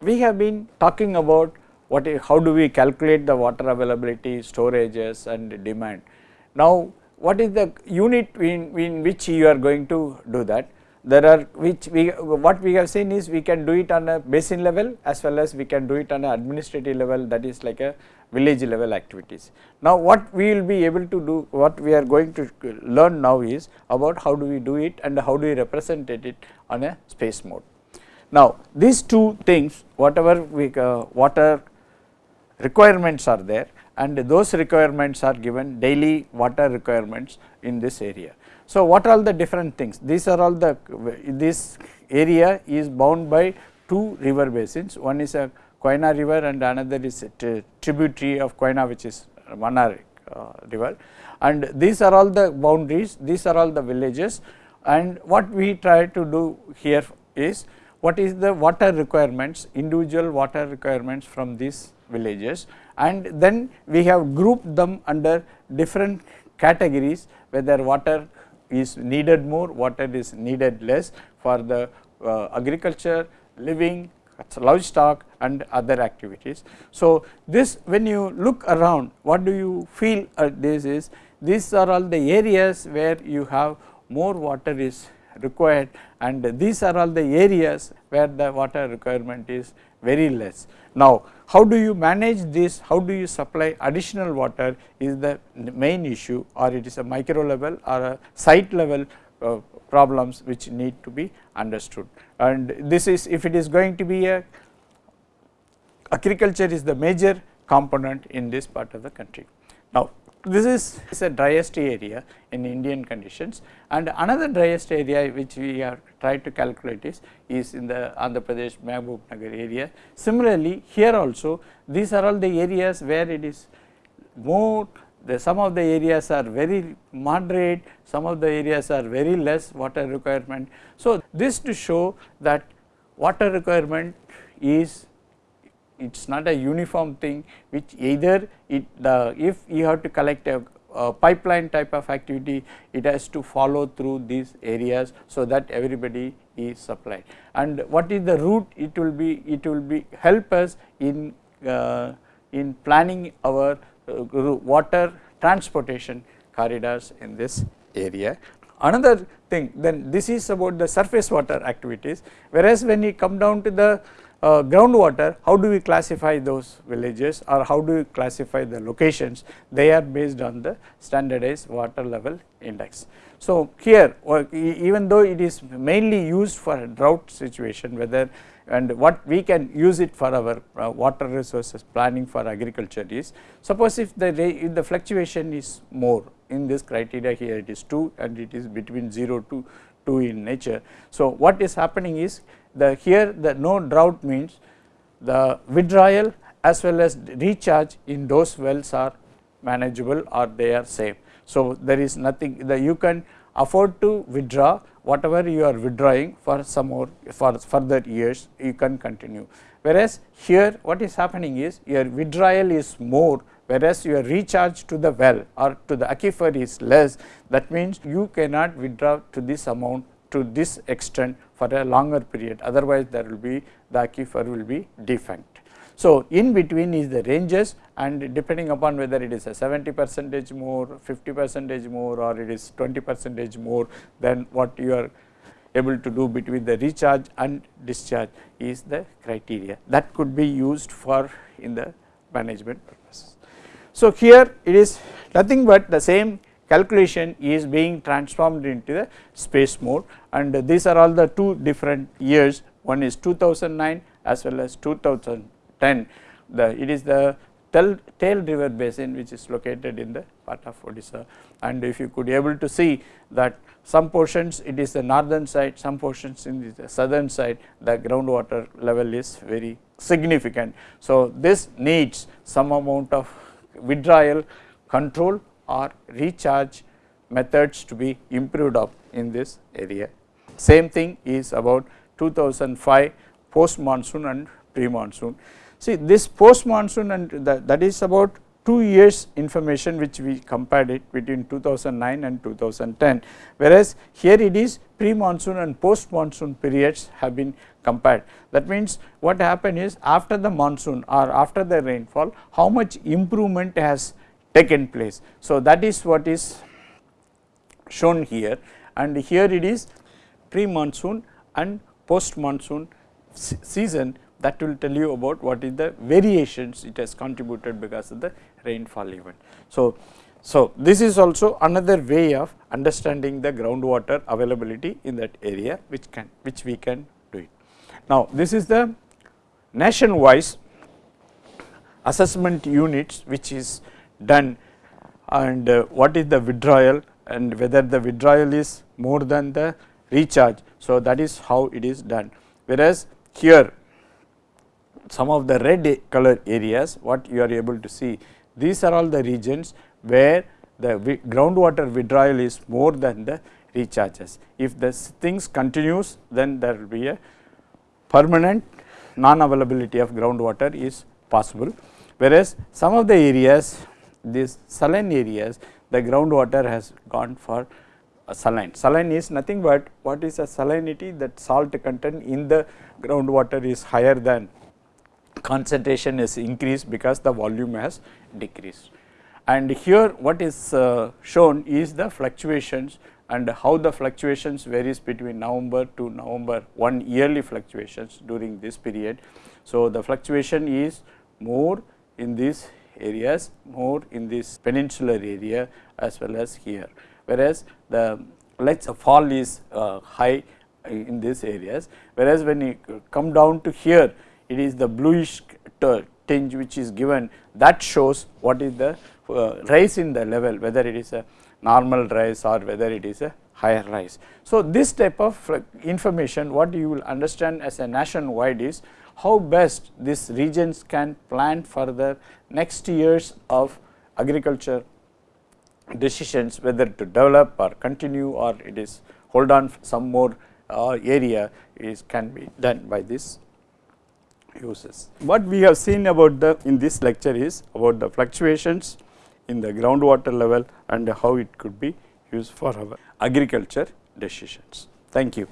we have been talking about what how do we calculate the water availability, storages and demand. Now, what is the unit in, in which you are going to do that? There are which we what we have seen is we can do it on a basin level as well as we can do it on an administrative level that is like a village level activities. Now, what we will be able to do what we are going to learn now is about how do we do it and how do we represent it on a space mode. Now, these two things whatever we uh, water requirements are there and those requirements are given daily water requirements in this area. So, what are all the different things? These are all the this area is bound by two river basins. One is a Koyna river and another is a tributary of Koyna which is Mannar uh, river and these are all the boundaries, these are all the villages and what we try to do here is what is the water requirements, individual water requirements from these villages and then we have grouped them under different categories whether water is needed more, water is needed less for the uh, agriculture, living, livestock and other activities. So, this when you look around what do you feel uh, this is these are all the areas where you have more water is required and these are all the areas where the water requirement is very less. Now, how do you manage this, how do you supply additional water is the main issue or it is a micro level or a site level uh, problems which need to be understood. And this is if it is going to be a agriculture is the major component in this part of the country. Now, this is, is a driest area in Indian conditions and another driest area which we are trying to calculate is, is in the Andhra Pradesh Mehboob Nagar area. Similarly, here also these are all the areas where it is more the some of the areas are very moderate, some of the areas are very less water requirement. So, this to show that water requirement is it is not a uniform thing which either it the if you have to collect a, a, pipeline type of activity it has to follow through these areas so that everybody is supplied. And what is the route it will be it will be help us in uh, in planning our uh, water transportation corridors in this area. Another thing then this is about the surface water activities. Whereas when you come down to the uh, groundwater, how do we classify those villages or how do we classify the locations? They are based on the standardized water level index. So, here even though it is mainly used for a drought situation whether and what we can use it for our uh, water resources planning for agriculture is suppose if the if the fluctuation is more in this criteria here it is 2 and it is between 0 to 2 in nature. So, what is happening is the here the no drought means the withdrawal as well as recharge in those wells are manageable or they are safe. So, there is nothing that you can afford to withdraw whatever you are withdrawing for some more for further years you can continue. Whereas, here what is happening is your withdrawal is more whereas your recharge to the well or to the aquifer is less that means you cannot withdraw to this amount to this extent for a longer period otherwise there will be the aquifer will be defunct. So, in between is the ranges and depending upon whether it is a 70 percentage more, 50 percentage more or it is 20 percentage more than what you are able to do between the recharge and discharge is the criteria that could be used for in the management purposes. So, here it is nothing but the same calculation is being transformed into the space mode and these are all the two different years. One is 2009 as well as 2010 the it is the Tel river basin which is located in the part of Odisha. And if you could able to see that some portions it is the northern side some portions in the southern side the groundwater level is very significant. So, this needs some amount of withdrawal control or recharge methods to be improved up in this area. Same thing is about 2005 post monsoon and pre monsoon. See this post monsoon and that is about two years information which we compared it between 2009 and 2010, whereas here it is pre monsoon and post monsoon periods have been compared. That means, what happened is after the monsoon or after the rainfall how much improvement has taken place. So, that is what is shown here and here it is pre monsoon and post monsoon season that will tell you about what is the variations it has contributed because of the rainfall event. So, so this is also another way of understanding the groundwater availability in that area which can which we can do it. Now, this is the nation wise assessment units which is done and uh, what is the withdrawal and whether the withdrawal is more than the recharge. So, that is how it is done whereas here some of the red color areas what you are able to see these are all the regions where the groundwater withdrawal is more than the recharges. If the things continues then there will be a permanent non availability of groundwater is possible, whereas some of the areas these saline areas the groundwater has gone for saline. Saline is nothing but what is a salinity that salt content in the groundwater is higher than concentration is increased because the volume has decreased. And here what is uh, shown is the fluctuations and how the fluctuations varies between November to November 1 yearly fluctuations during this period. So, the fluctuation is more in these areas, more in this peninsular area as well as here, whereas the let's fall is uh, high in these areas, whereas when you come down to here it is the bluish tinge which is given. That shows what is the uh, rise in the level whether it is a normal rise or whether it is a higher rise. So, this type of information what you will understand as a nationwide is how best these regions can plan for the next years of agriculture decisions whether to develop or continue or it is hold on some more uh, area is can be done by this uses. What we have seen about the in this lecture is about the fluctuations in the groundwater level and how it could be used for our agriculture decisions. Thank you.